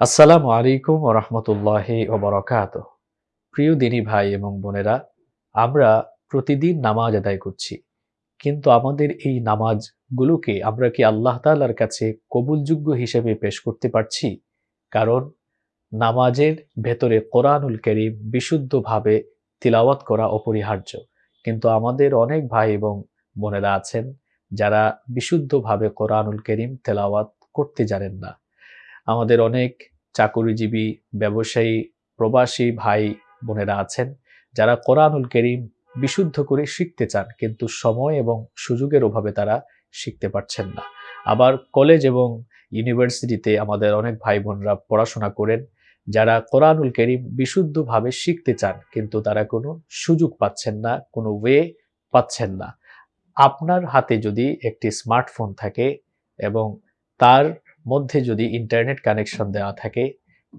আসসালামু আলাইকুম ও রহমতুল্লাহি ওবরাকাত প্রিয় দিনী ভাই এবং বোনেরা, আমরা প্রতিদিন নামাজ আদায় করছি, কিন্তু আমাদের এই নামাজগুলোকে আমরা কি আল্লাহ তাআলার কাছে কবুলযোগ্য হিসেবে পেশ করতে পারছি? কারণ নামাজের ভেতরে কোরআনুল করিম বিশুদ্ধভাবে তিলাওয়াত করা অপরিহার্য। কিন্তু আমাদের অনেক ভাই এবং বোনেরা আছেন যারা বিশুদ্ধভাবে কোরআনুল করিম তেলাওয়াত করতে জানেন না। আমাদের অনেক চাকুরিজীবী ব্যবসায়ী, প্রবাসী ভাই বোনেরা আছেন, যারা কোরআনুল করিম বিশুদ্ধ করে শিখতে চান, কিন্তু সময় এবং সুযোগের অভাবে তারা শিখতে পারছেন না। আবার কলেজ এবং ইউনিভার্সিটিতে আমাদের অনেক ভাই বোনরা পড়াশোনা করেন, যারা কোরআনুল করিম বিশুদ্ধভাবে শিখতে চান, কিন্তু তারা কোনো সুযোগ পাচ্ছেন না, কোনো ওয়ে পাচ্ছেন না। আপনার হাতে যদি একটি স্মার্টফোন থাকে এবং তার মধ্যে যদি ইন্টারনেট কানেকশন দেওয়া থাকে,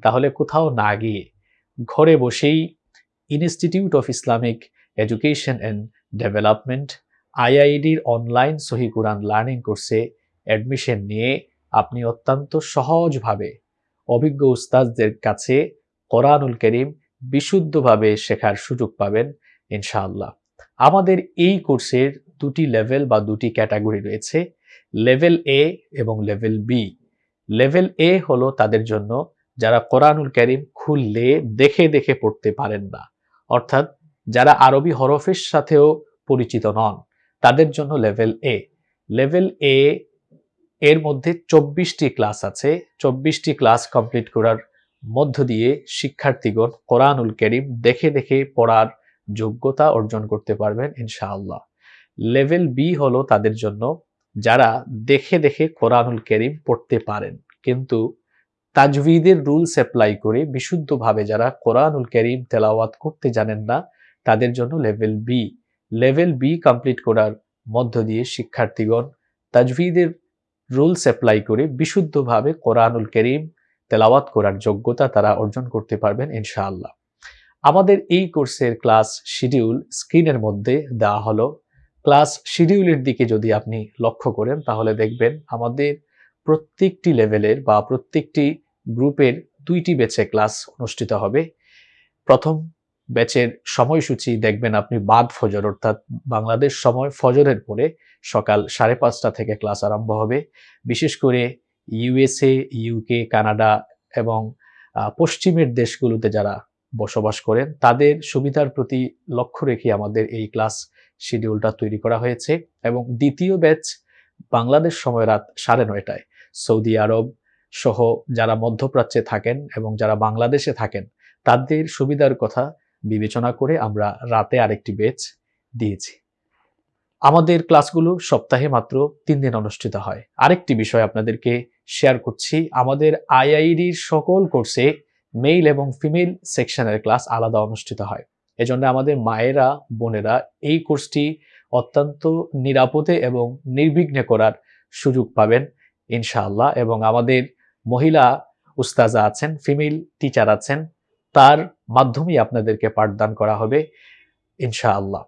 তাহলে কোথাও না গিয়ে ঘরে বসেই institute of Islamic education and development আইআইডির online সহি কোরআন লার্নিং কোর্সে অ্যাডমিশন নিয়ে আপনি অত্যন্ত সহজভাবে অভিজ্ঞ উস্তাদদের কাছে কোরআনুল করিম বিশুদ্ধভাবে শেখার সুযোগ পাবেন, ইনশাআল্লাহ। আমাদের এই কোর্সের দুটি লেভেল বা দুটি ক্যাটাগরি রয়েছে লেভেল এ এবং লেভেল বি লেভেল এ হলো তাদের জন্য যারা কোরআনুল করিম খুললে, দেখে দেখে পড়তে পারেন না। অর্থাৎ যারা আরবি হরফের সাথেও পরিচিত নন, তাদের জন্য লেভেল এ লেভেল এ এর মধ্যে চব্বিশটি ক্লাস আছে। চব্বিশটি ক্লাস কমপ্লিট করার মধ্য দিয়ে শিক্ষার্থীগণ কোরআনুল করিম দেখে দেখে পড়ার যোগ্যতা অর্জন করতে পারবেন ইনশাআল্লাহ। লেভেল বি হলো তাদের জন্য যারা দেখে দেখে কোরআনুল করিম পড়তে পারেন। কিন্তু তাজভিদের রুলস অ্যাপ্লাই করে বিশুদ্ধভাবে যারা কোরআনুল করিম তেলাওয়াত করতে জানেন না, তাদের জন্য level B level B complete করার মধ্য দিয়ে শিক্ষার্থীগণ তাজভিদের রুলস অ্যাপ্লাই করে বিশুদ্ধভাবে কোরআনুল করিম তেলাওয়াত করার যোগ্যতা তারা অর্জন করতে পারবেন ইনশাআল্লাহ। আমাদের এই কোর্সের ক্লাস শিডিউল স্ক্রিনের মধ্যে দেওয়া হলো। ক্লাস শিডিউলের দিকে যদি আপনি লক্ষ্য করেন, তাহলে দেখবেন আমাদের প্রত্যেকটি লেভেলের বা প্রত্যেকটি গ্রুপের দুইটি ব্যাচে ক্লাস অনুষ্ঠিত হবে। প্রথম ব্যাচের সময়সূচি দেখবেন আপনি বাদ ফজর, অর্থাৎ বাংলাদেশ সময় ফজরের পরে সকাল সাড়ে পাঁচটা থেকে ক্লাস আরম্ভ হবে। বিশেষ করে ইউএসএ, ইউকে, কানাডা এবং পশ্চিমের দেশগুলোতে যারা বসবাস করেন। তাদের সুবিধার প্রতি লক্ষ্য রেখে আমাদের এই ক্লাস শিডিউলটা তৈরি করা হয়েছে এবং দ্বিতীয় ব্যাচ বাংলাদেশ সময় রাত সাড়ে নয়টায়। সৌদি আরব সহ যারা মধ্যপ্রাচ্যে থাকেন এবং যারা বাংলাদেশে থাকেন, তাদের সুবিধার কথা বিবেচনা করে আমরা রাতে আরেকটি বেচ দিয়েছি। আমাদের ক্লাসগুলো সপ্তাহে মাত্র তিন দিন অনুষ্ঠিত হয়। আরেকটি বিষয় আপনাদেরকে শেয়ার করছি। আমাদের আইআইডির সকল কোর্সে মেল এবং ফিমেল সেকশনের ক্লাস আলাদা অনুষ্ঠিত হয়। এজন্য আমাদের মায়েরা, বোনেরা এই কোর্সটি অত্যন্ত নিরাপদে এবং নির্বিঘ্নে করার সুযোগ পাবেন, ইনশাআল্লাহ। এবং আমাদের মহিলা উস্তাজা আছেন ফিমেল টিচার আছেন, তার মাধ্যমেই আপনাদেরকে পাঠদান করা হবে, ইনশাআল্লাহ।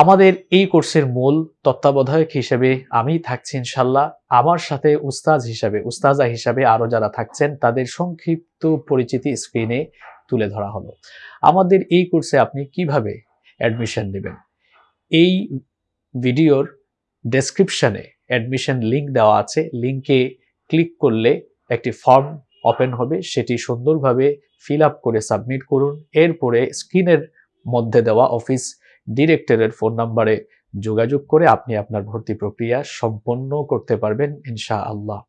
আমাদের এই কোর্সের মূল তত্ত্বাবধায়ক হিসেবে আমি থাকছি ইনশাল্লাহ। আমার সাথে উস্তাজ হিসাবে, উস্তাজা হিসাবে আরও যারা থাকছেন, তাদের সংক্ষিপ্ত পরিচিতি স্ক্রিনে তুলে ধরা হলো। আমাদের এই কোর্সে আপনি কীভাবে অ্যাডমিশন নেবেন? এই ভিডিওর ডেসক্রিপশনে অ্যাডমিশন লিঙ্ক দেওয়া আছে। লিঙ্কে ক্লিক করলে একটি ফর্ম ওপেন হবে। সেটি সুন্দরভাবে ফিল আপ করে সাবমিট করুন। এরপরে স্ক্রিনের মধ্যে দেওয়া অফিস ডিরেক্টরের ফোন নাম্বারে যোগাযোগ করে আপনি আপনার ভর্তি প্রক্রিয়া সম্পন্ন করতে পারবেন ইনশা আল্লাহ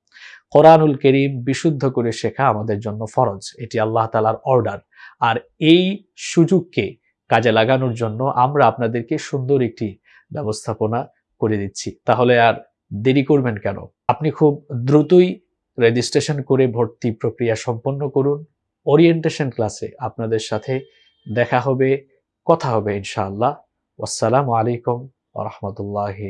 কোরআনুল করিম বিশুদ্ধ করে শেখা আমাদের জন্য ফরজ। এটি আল্লাহ তালার অর্ডার আর এই সুযোগকে কাজে লাগানোর জন্য আমরা আপনাদেরকে সুন্দর একটি ব্যবস্থাপনা করে দিচ্ছি। তাহলে আর দেরি করবেন কেন? আপনি খুব দ্রুতই রেজিস্ট্রেশন করে ভর্তি প্রক্রিয়া সম্পন্ন করুন। ওরিয়েন্টেশন ক্লাসে আপনাদের সাথে দেখা হবে, কথা হবে, ইনশাআল্লাহ। আসসালামু আলাইকুম রহমতুল্লাহি